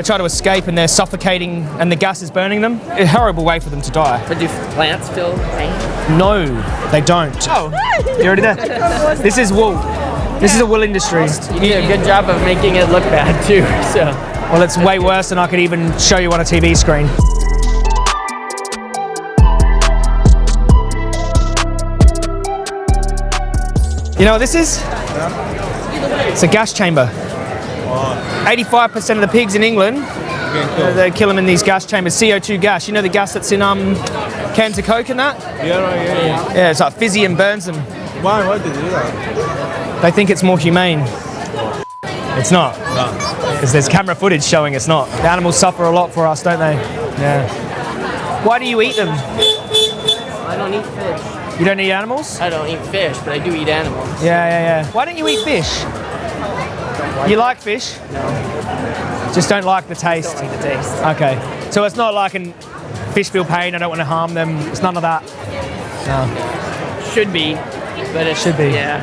They try to escape and they're suffocating and the gas is burning them. A horrible way for them to die. But do plants feel pain? No, they don't. Oh, You already there? This is wool. This is a wool industry. you did a good job of making it look bad too. So Well, it's way worse than I could even show you on a TV screen. You know what this is? It's a gas chamber. 85% of the pigs in England, uh, they kill them in these gas chambers. CO2 gas. You know the gas that's in um, cans of Coke and that? Yeah, right, yeah, yeah. Yeah, it's like fizzy and burns them. Why? Why did you do that? They think it's more humane. It's not. Because there's camera footage showing it's not. The animals suffer a lot for us, don't they? Yeah. Why do you eat them? I don't eat fish. You don't eat animals? I don't eat fish, but I do eat animals. Yeah, yeah, yeah. Why don't you eat fish? You like fish? No, Just don't like the taste. don't like the taste. Okay. So it's not like an fish feel pain, I don't want to harm them. It's none of that. No. Should be, but it Should be. Yeah,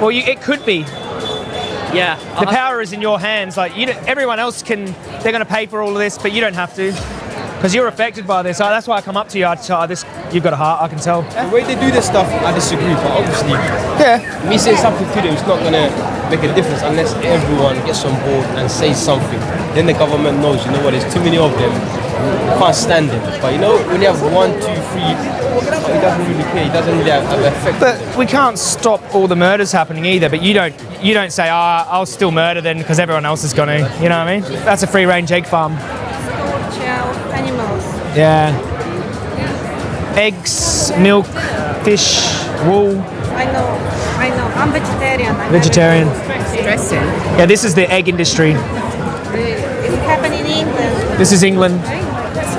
Well, you, it could be. yeah. The power is in your hands. Like you, everyone else can. They're going to pay for all of this, but you don't have to, because you're affected by this. Uh, That's why I come up to you. I tell this. You've got a heart. I can tell. The way they do this stuff, I disagree. But obviously, Yeah. me saying something to them is not gonna make a difference unless everyone gets on board and says something. Then the government knows. You know what? There's too many of them. You can't stand them. But you know, when you have one, two, three, it doesn't really care. He doesn't really have, have an effect. But we can't stop all the murders happening either. But you don't. You don't say, "Ah, I'll still murder then," because everyone else is going to. You know what I mean? That's a free-range egg farm. Child animals. Yeah. Eggs, milk, fish, wool. I know, I know. I'm vegetarian. I'm Vegetarian. Stressing. Yeah, this is the egg industry. It happened in England. This is England.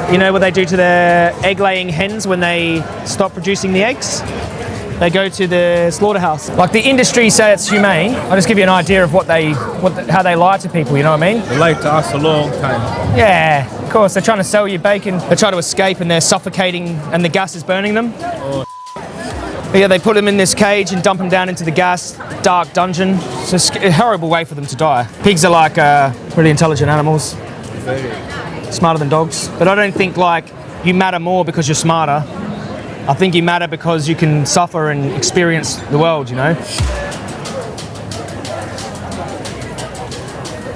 You know what they do to their egg-laying hens when they stop producing the eggs? They go to the slaughterhouse. Like the industry say it's humane. I'll just give you an idea of what they, what the, how they lie to people. You know what I mean? They lied to us a long time. Yeah, of course. They're trying to sell you bacon. They try to escape and they're suffocating and the gas is burning them. But yeah, they put them in this cage and dump them down into the gas, dark dungeon. It's a, horrible way for them to die. Pigs are like uh, really intelligent animals, smarter than dogs. But I don't think like you matter more because you're smarter. I think you matter because you can suffer and experience the world, you know?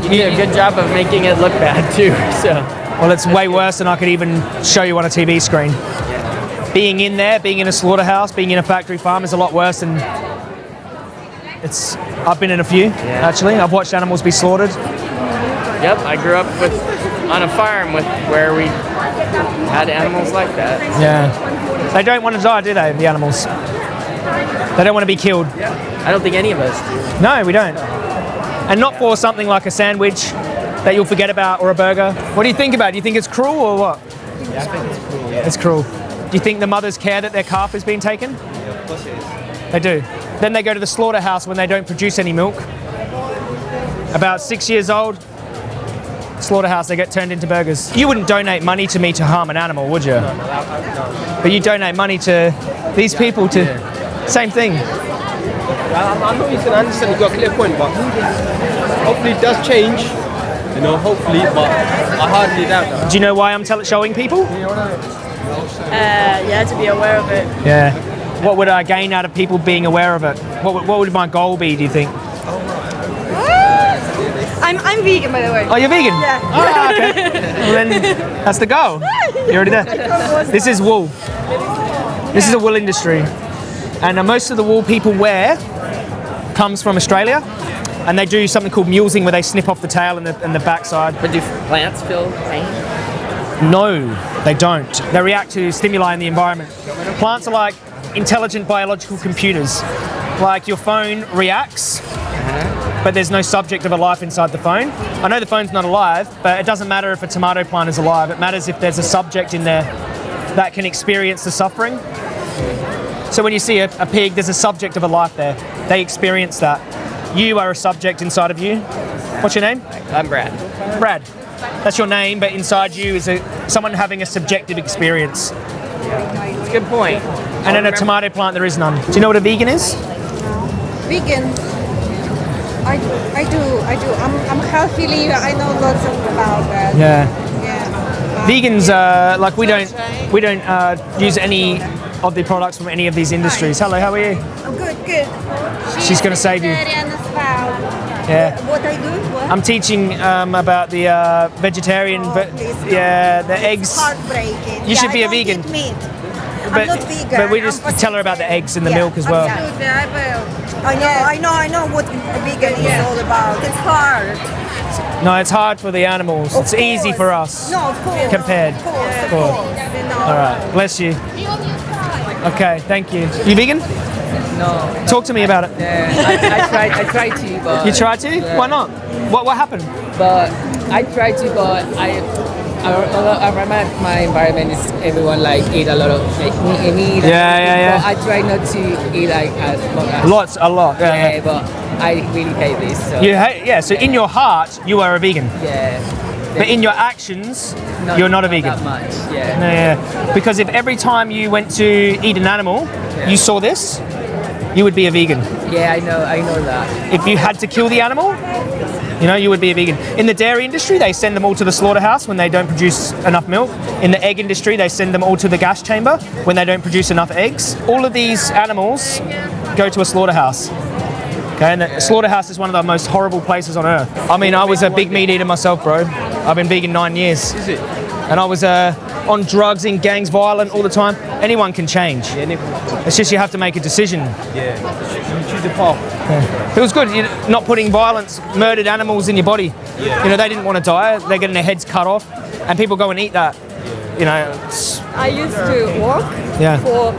You did a good job of making it look bad too. So Well, it's way worse than I could even show you on a TV screen. Being in there, being in a slaughterhouse, being in a factory farm is a lot worse than. It's. I've been in a few actually. I've watched animals be slaughtered. yep, I grew up with on a farm with where we had animals like that. Yeah. They don't want to die, do they? The animals. They don't want to be killed. I don't think any of us do. No, we don't. And not for something like a sandwich that you'll forget about or a burger. What do you think about? it? Do you think it's cruel or what? Yeah, I think it's cruel. Yeah. It's cruel. Do you think the mothers care that their calf is being taken? Of course it is. They do. Then they go to the slaughterhouse when they don't produce any milk. About six years old, slaughterhouse, they get turned into burgers. You wouldn't donate money to me to harm an animal, would you? But you donate money to these people to. Same thing. I, I know you can understand. you've got a clear point, but hopefully it does change. You know, hopefully, but I hardly doubt that. Do you know why I'm tell- showing people? Uh, yeah, to be aware of it. Yeah. What would I gain out of people being aware of it? What what would my goal be, do you think? I'm, I'm vegan, by the way. Oh, you're vegan? Yeah. Ah, okay. well, then that's the goal. You're already there. This is wool. This is a wool industry. And uh, most of the wool people wear comes from Australia. And they do something called mulesing where they snip off the tail and the, and the backside. But do plants feel pain? No, they don't. They react to stimuli in the environment. Plants are like intelligent biological computers. Like your phone reacts, but there's no subject of a life inside the phone. I know the phone's not alive, but it doesn't matter if a tomato plant is alive. It matters if there's a subject in there that can experience the suffering. So when you see a, a pig, there's a subject of a life there. They experience that. You are a subject inside of you. What's your name? I'm Brad. Brad. That's your name, but inside you is a, someone having a subjective experience. That's a good point. And in a tomato plant, there is none. Do you know what a vegan is? Vegan. I, I do, I do. I'm, I'm healthily. I know lots of about that. Yeah. Yeah. Vegans, uh, like we don't, we don't uh, use any of the products from any of these industries. Hello, how are you? Oh, good, good. She's gonna save you. vegetarian as well. Yeah. What I do? What? I'm teaching um, about the uh, vegetarian, Oh, ve- yeah, the It's eggs. Heartbreaking. You should be I a vegan. Eat meat. But, I'm not vegan. but we I'm just tell her about the eggs and the Yeah, milk as well. Absolutely, I will. I know, I know, I know what vegan is all about. It's hard. No, it's hard for the animals. Of it's easy for us. No, of course. Compared. Of course, of Course. course. You. All right, bless you. Okay, thank you. You vegan? No, Talk to me about it. yeah, I, I tried. I tried to, but You tried to? Yeah. Why not? What What happened? But I tried to, but I. I, I remember my environment is everyone like eat a lot of like meat, Yeah, yeah, yeah. I try not to eat like as much as Lots, a lot. Yeah. yeah, yeah. but I really hate this. So You hate, yeah. So in your heart, you are a vegan, yeah, but in your actions, you're not a vegan. That much, yeah. Yeah, yeah. Because if every time you went to eat an animal, you saw this, you would be a vegan. Yeah, I know, I know that. If you had to kill the animal, you know, you would be a vegan. In the dairy industry, they send them all to the slaughterhouse when they don't produce enough milk. In the egg industry, they send them all to the gas chamber when they don't produce enough eggs. All of these animals go to a slaughterhouse. Okay, and the slaughterhouse is one of the most horrible places on earth. I mean, I was a big meat eater myself, bro. I've been vegan nine years. Is it? And I was uh, on drugs, in gangs, violent all the time. Anyone can change. Yeah, Nick. It's just you have to make a decision. Yeah. You choose the path. Yeah. It was good, you know, not putting violence, murdered animals in your body. Yeah. You know, they didn't want to die. They're getting their heads cut off, and people go and eat that. You know, it's, I used to work Yeah. for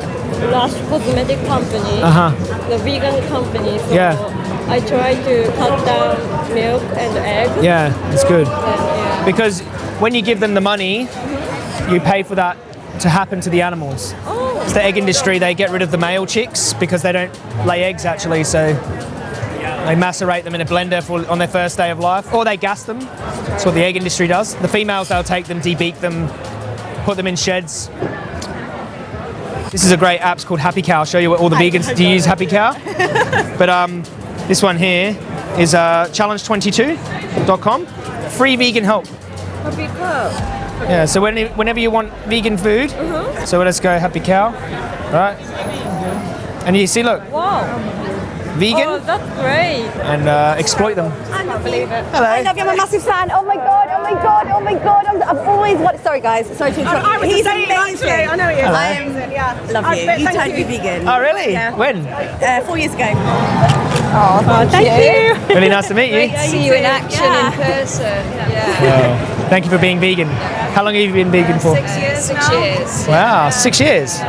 large cosmetic company, uh huh. the vegan company. So Yeah. I try to cut down milk and egg. Yeah, it's good And, yeah. Because when you give them the money, you pay for that to happen to the animals. Oh, It's the egg industry. They get rid of the male chicks because they don't lay eggs actually. So they macerate them in a blender for, on their first day of life, or they gas them. That's what the egg industry does. The females, they'll take them, debeak them, put them in sheds. This is a great app. It's called Happy Cow. I'll show you what all the vegans do you use Happy Cow. but um, this one here is uh, challenge22.com. Free vegan help. happy cow. Yeah, so when, whenever you want vegan food, so let's go Happy Cow, right? And you see, look, Wow. vegan Oh, that's great. and uh, exploit them. I can't believe it. Hello. I love you. I'm a massive fan. Oh my god. Oh my god. Oh my god. I'm, I've always wanted. Sorry, guys. Sorry to interrupt. I was He's the same, amazing. actually. I know he is. Hello. I am. Yeah. Love I you. bet- You thank turned me you. vegan. Oh, really? Yeah. When? Uh, four years ago. Oh, thank you. Really nice to meet you. See you in action in person. Yeah. Wow. Thank you for being vegan. How long have you been vegan for? years Six years. Wow, six years.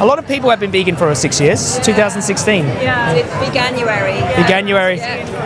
A lot of people have been vegan for six years. 2016. Yeah. It's Veganuary. Veganuary.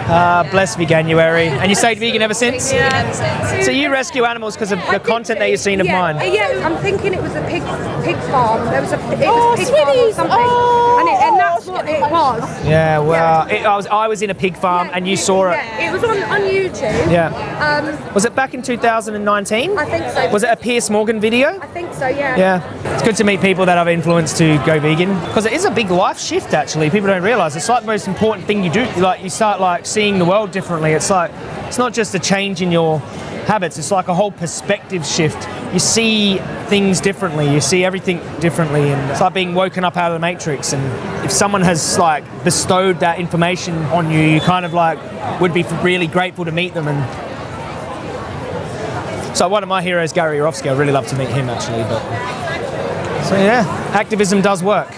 Uh, bless Veganuary. And you stayed vegan ever since? Yeah. Ever since. So you rescue animals because of the content that you've seen of yeah, mine. Yeah, I'm thinking it was a pig pig farm. There was a it Oh, was pig farm or sweeties. something, Oh. And, it, and that's what it was. Yeah, well, it, I, was, I was in a pig farm and you saw it. Yeah, it was on on YouTube. Yeah. Um, Was it back in 2019? I think so. Was it a Piers Morgan video? I think so. Yeah. Yeah. It's good to meet people that I've influenced to go vegan because it is a big life shift actually. People don't realize it's like the most important thing you do. Like you start like seeing the world differently. It's like it's not just a change in your habits. It's like a whole perspective shift. You see things differently. You see everything differently, and it's like being woken up out of the matrix. And if someone has like bestowed that information on you, you kind of like would be really grateful to meet them and so one of my heroes, Gary Yourofsky, I'd really love to meet him actually. But so yeah, activism does work.